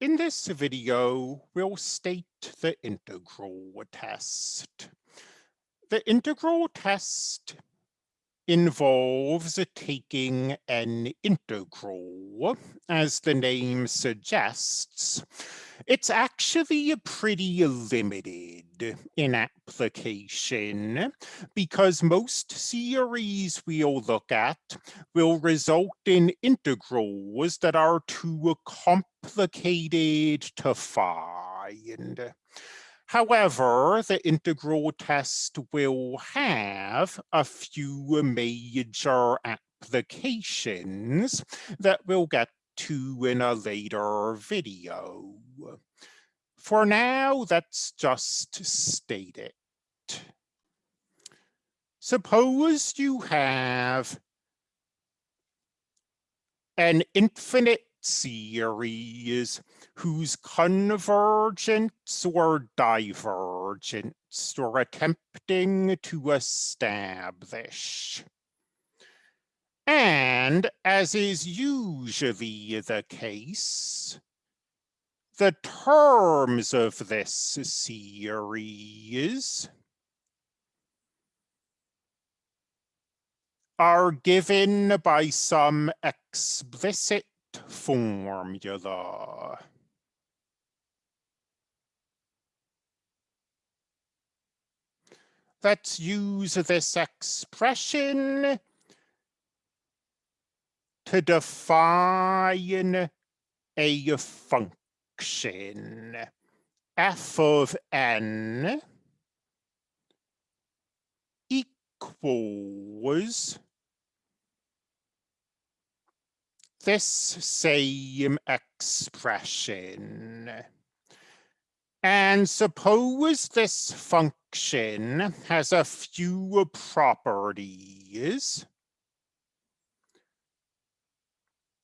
In this video, we'll state the integral test. The integral test involves taking an integral, as the name suggests. It's actually pretty limited in application because most series we'll look at will result in integrals that are too complicated to find. However, the integral test will have a few major applications that we'll get to in a later video. For now, let's just state it. Suppose you have an infinite series whose convergence or divergence we're attempting to establish. And as is usually the case, the terms of this series are given by some explicit formula. Let's use this expression to define a function f of n equals this same expression. And suppose this function has a few properties.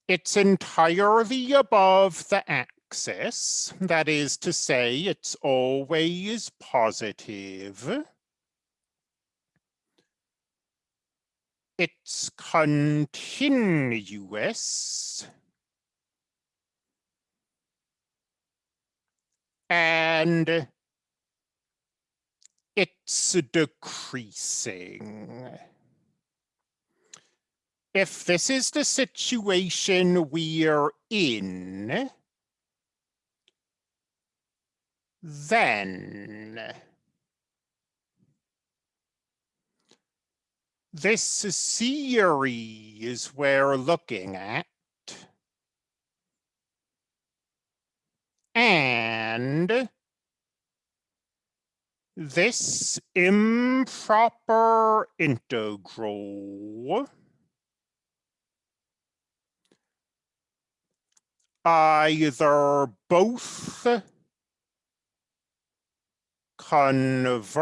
It's entirely above the axis, that is to say, it's always positive. it's continuous and it's decreasing. If this is the situation we're in, then this series we're looking at and this improper integral either both converge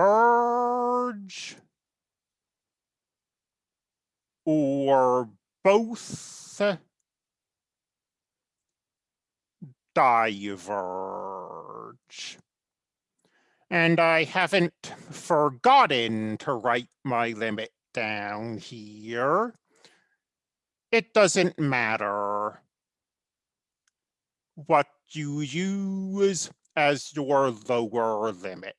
or both diverge. And I haven't forgotten to write my limit down here. It doesn't matter what you use as your lower limit.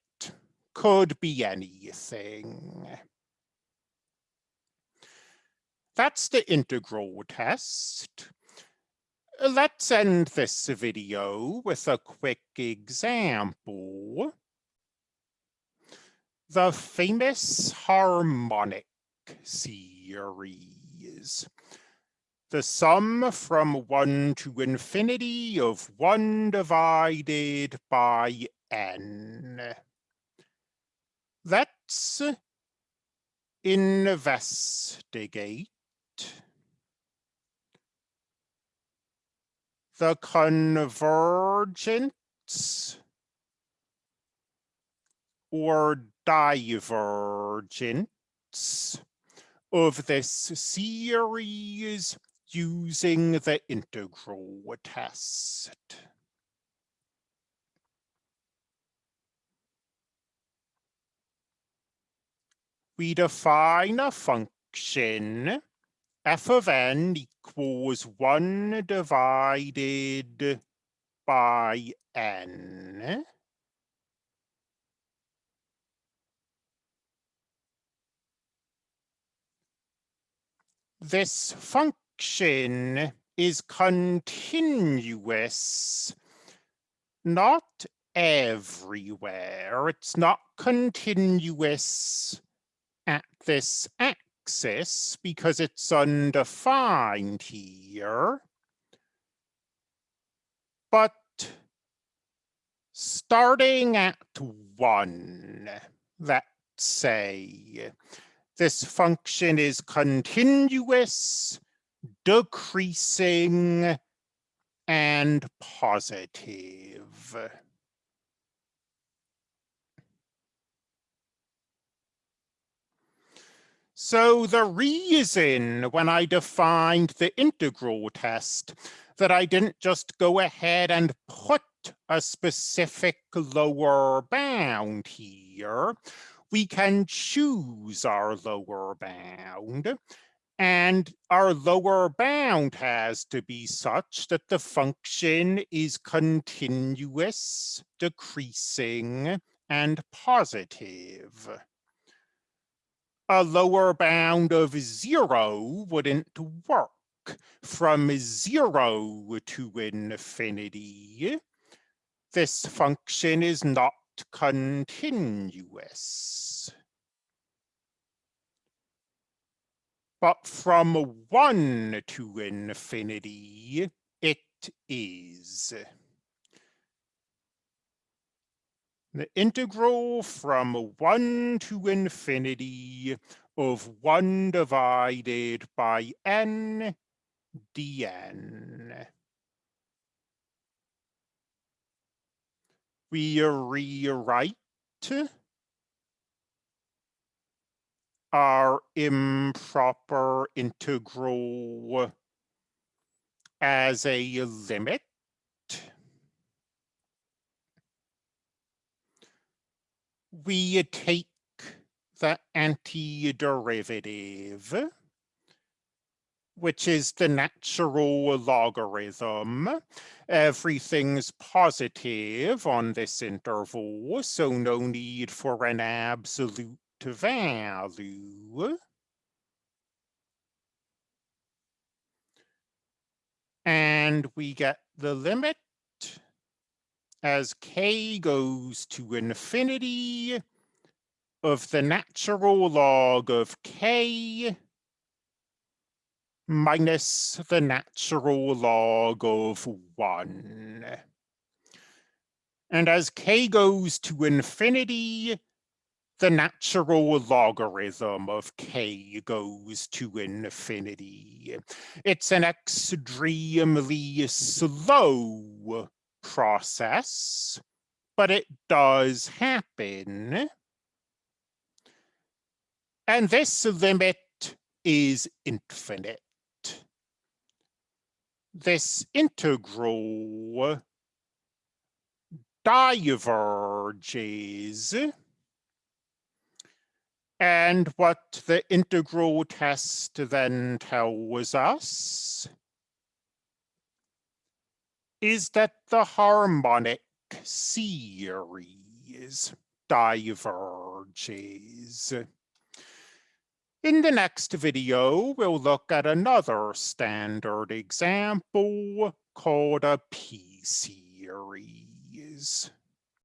Could be anything. That's the integral test. Let's end this video with a quick example. The famous harmonic series. The sum from 1 to infinity of 1 divided by n. Let's investigate the convergence or divergence of this series using the integral test. We define a function f of n equals 1 divided by n. This function is continuous, not everywhere. It's not continuous at this axis because it's undefined here. But starting at one, let's say, this function is continuous, decreasing, and positive. So the reason when I defined the integral test that I didn't just go ahead and put a specific lower bound here, we can choose our lower bound. And our lower bound has to be such that the function is continuous, decreasing, and positive a lower bound of zero wouldn't work from zero to infinity. This function is not continuous. But from one to infinity, it is. the integral from 1 to infinity of 1 divided by n dn. We rewrite our improper integral as a limit we take the antiderivative, which is the natural logarithm. Everything's positive on this interval, so no need for an absolute value. And we get the limit as k goes to infinity of the natural log of k minus the natural log of 1. And as k goes to infinity, the natural logarithm of k goes to infinity. It's an extremely slow process, but it does happen. And this limit is infinite. This integral diverges. And what the integral test then tells us is that the harmonic series diverges. In the next video, we'll look at another standard example called a p-series.